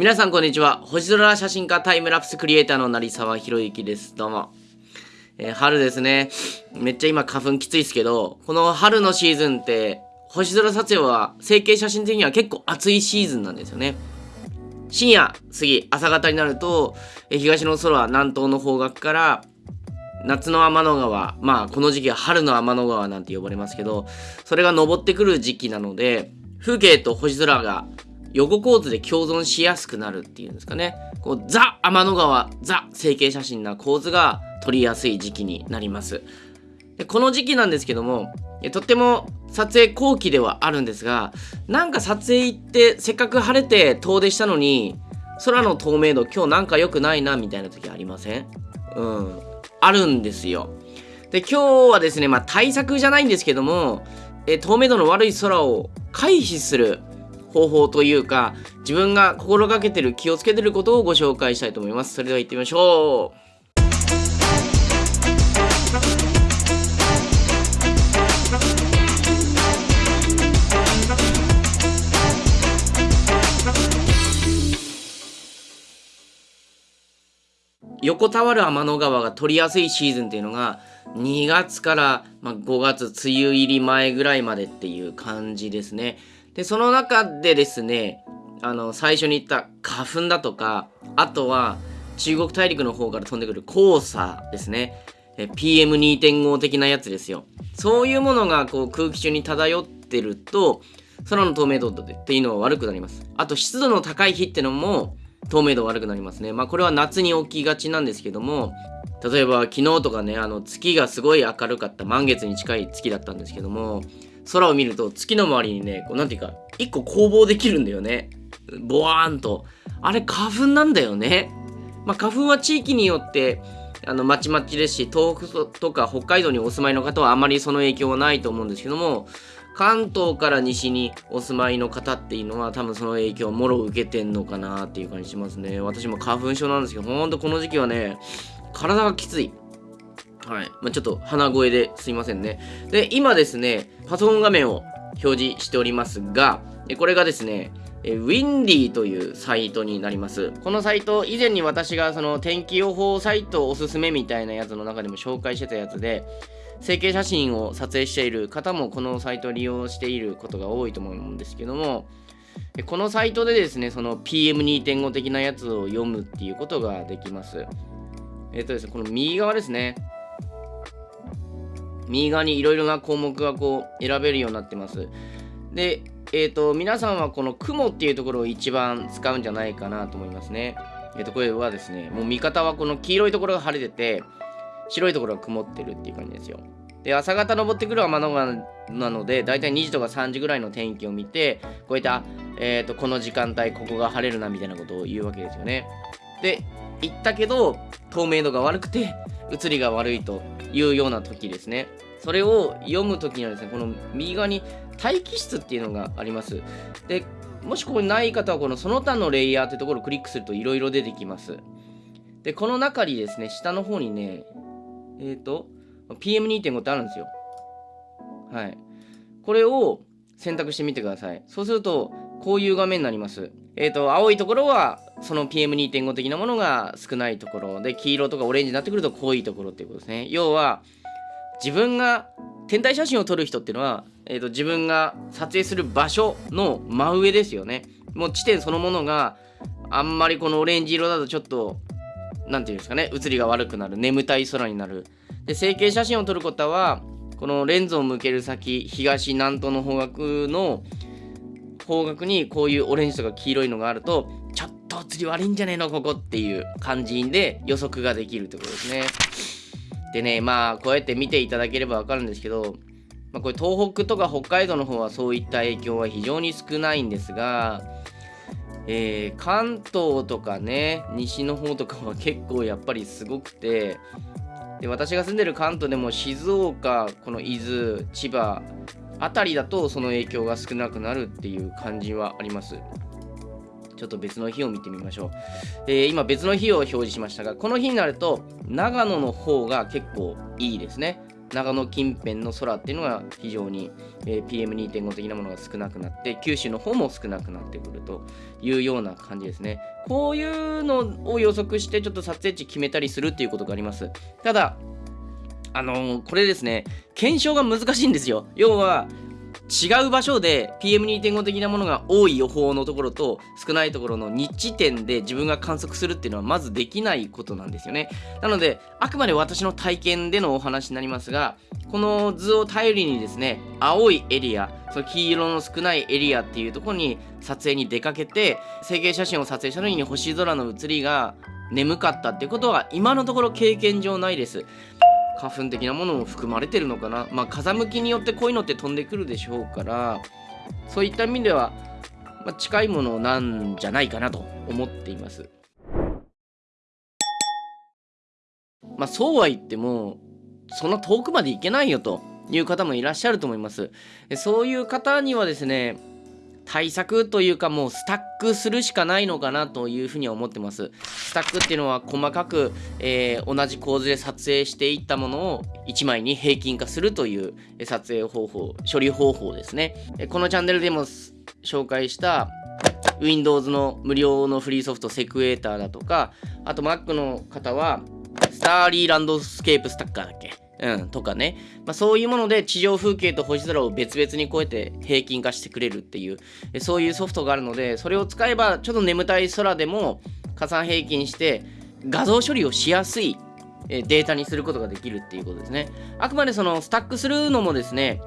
皆さんこんにちは。星空写真家タイムラプスクリエイターの成沢宏之です。どうも、えー、春ですね。めっちゃ今花粉きついですけどこの春のシーズンって星空撮影は成形写真的には結構暑いシーズンなんですよね。深夜過ぎ朝方になると、え、東の空南東の方角から夏の天の川まあこの時期は春の天の川なんて呼ばれますけどそれが昇ってくる時期なので風景と星空が横構図で共存しやすくなるっていうんですかね。こうザ・天の川、ザ・成形写真な構図が撮りやすい時期になります。でこの時期なんですけども、とっても撮影後期ではあるんですが、なんか撮影行ってせっかく晴れて遠出したのに、空の透明度今日なんか良くないなみたいな時ありません？うん。あるんですよ。で、今日はですね、まあ対策じゃないんですけども、え透明度の悪い空を回避する方法というか自分が心がけてる気をつけてることをご紹介したいと思いますそれでは行ってみましょう横たわる天の川が取りやすいシーズンっていうのが2月から、5月梅雨入り前ぐらいまでっていう感じですね。で、その中でですね、あの、最初に言った花粉だとか、あとは中国大陸の方から飛んでくる黄砂ですね。PM2.5 的なやつですよ。そういうものがこう空気中に漂ってると、空の透明度っていうのは悪くなります。あと湿度の高い日ってのも透明度悪くなりますね。まあこれは夏に起きがちなんですけども、例えば昨日とかね、あの月がすごい明るかった満月に近い月だったんですけども、空を見ると月の周りにね、こうなんていうか、一個攻防できるんだよね。ボワーンと。あれ花粉なんだよね。まあ、花粉は地域によってあのまちまちですし、東北とか北海道にお住まいの方はあまりその影響はないと思うんですけども、関東から西にお住まいの方っていうのは多分その影響をもろ受けてんのかなっていう感じしますね。私も花粉症なんですけど、ほんとこの時期はね、体がきつい。はい。まあ、ちょっと鼻声ですいませんね。で、今ですね、パソコン画面を表示しておりますが、これがですね、えウィンディというサイトになります。このサイト、以前に私がその天気予報サイトおすすめみたいなやつの中でも紹介してたやつで、成形写真を撮影している方もこのサイトを利用していることが多いと思うんですけども、このサイトでですね、その PM2.5 的なやつを読むっていうことができます。えっ、とですね、この右側ですね。右側にいろいろな項目がこう選べるようになってます。で、えっ、ー、と、皆さんはこの雲っていうところを一番使うんじゃないかなと思いますね。えっ、ー、と、これはですね、もう見方はこの黄色いところが晴れてて、白いところが曇ってるっていう感じですよ。で、朝方登ってくる天の川なので、だいたい2時とか3時ぐらいの天気を見て、こういった、えっ、ー、と、この時間帯、ここが晴れるなみたいなことを言うわけですよね。で、言ったけど、透明度が悪くて、映りが悪いというような時ですね。それを読む時にはですね、この右側に待機室っていうのがあります。で、もしここにない方は、このその他のレイヤーってところをクリックするといろいろ出てきます。で、この中にですね、下の方にね、えっ、ー、と、PM2.5 ってあるんですよ。はい。これを選択してみてください。そうすると、こういう画面になります。えっ、ー、と、青いところは、その PM2.5 的なものが少ないところで、黄色とかオレンジになってくると濃いところっていうことですね。要は、自分が天体写真を撮る人っていうのは、えーと、自分が撮影する場所の真上ですよね。もう地点そのものがあんまりこのオレンジ色だとちょっと何て言うんですかね写りが悪くなる眠たい空になる。で成形写真を撮ることはこのレンズを向ける先東南東の方角の方角にこういうオレンジとか黄色いのがあるとちょっと写り悪いんじゃねえの？ここっていう感じで予測ができるってことですね。でね、まあ、こうやって見ていただければわかるんですけど、まあ、これ東北とか北海道の方はそういった影響は非常に少ないんですが、えー、関東とかね、西の方とかは結構やっぱりすごくて、で私が住んでる関東でも静岡、この伊豆、千葉あたりだとその影響が少なくなるっていう感じはあります。ちょっと別の日を見てみましょう。えー、今別の日を表示しましたが、この日になると長野の方が結構いいですね。長野近辺の空っていうのが非常に、え、PM2.5 的なものが少なくなって九州の方も少なくなってくるというような感じですねこういうのを予測してちょっと撮影地決めたりするっていうことがありますただあのー、これですね検証が難しいんですよ。要は違う場所で PM2.5 的なものが多い予報のところと少ないところの日地点で自分が観測するっていうのはまずできないことなんですよね。なのであくまで私の体験でのお話になりますがこの図を頼りにですね青いエリアその黄色の少ないエリアっていうところに撮影に出かけて成形写真を撮影した時に星空の写りが眠かったってことは今のところ経験上ないです。花粉的なものも含まれてるのかな？まあ風向きによってこういうのって飛んでくるでしょうからそういった意味では、まあ、近いものなんじゃないかなと思っています。まあそうは言ってもそんな遠くまで行けないよという方もいらっしゃると思います。そういう方にはですね対策というかもうスタックするしかないのかなというふうには思ってます。スタックっていうのは細かく、えー、同じ構図で撮影していったものを1枚に平均化するという撮影方法、処理方法ですね。このチャンネルでも紹介した Windows の無料のフリーソフトセクエーターだとか、あと Mac の方はスターリーランドスケープスタッカーだっけ？うん、とかね、まあ、そういうもので地上風景と星空を別々にこうやって平均化してくれるっていう。そういうソフトがあるのでそれを使えばちょっと眠たい空でも加算平均して画像処理をしやすいデータにすることができるっていうことですね。あくまでそのスタックするのもですね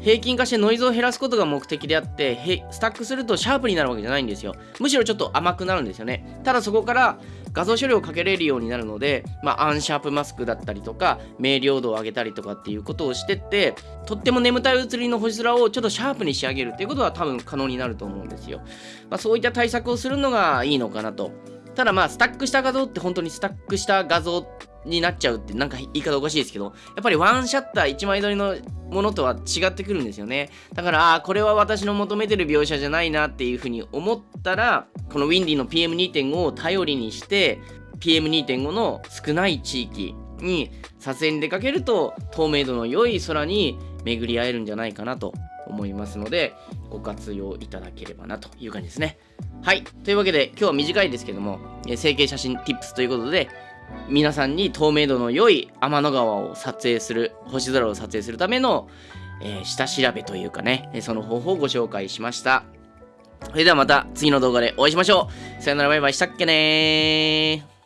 平均化してノイズを減らすことが目的であってスタックするとシャープになるわけじゃないんですよ。むしろちょっと甘くなるんですよね。ただそこから画像処理をかけれるようになるので、まあ、アンシャープマスクだったりとか明瞭度を上げたりとかっていうことをしてってとっても眠たい写りの星空をちょっとシャープに仕上げるっていうことは多分可能になると思うんですよ、まあ、そういった対策をするのがいいのかなとただまあスタックした画像って本当にスタックした画像になっちゃうってなんか言い方おかしいですけどやっぱりワンシャッター1枚撮りのものとは違ってくるんですよね。だからああこれは私の求めてる描写じゃないなっていうふうに思ったらこのウィンディの PM2.5 を頼りにして PM2.5 の少ない地域に撮影に出かけると透明度の良い空に巡り合えるんじゃないかなと。思いますのでご活用いただければなという感じですね。はい。というわけで今日は短いですけども成形写真 Tips ということで皆さんに透明度の良い天の川を撮影する星空を撮影するための、えー、下調べというかねその方法をご紹介しました。それではまた次の動画でお会いしましょう。さよならバイバイ。したっけね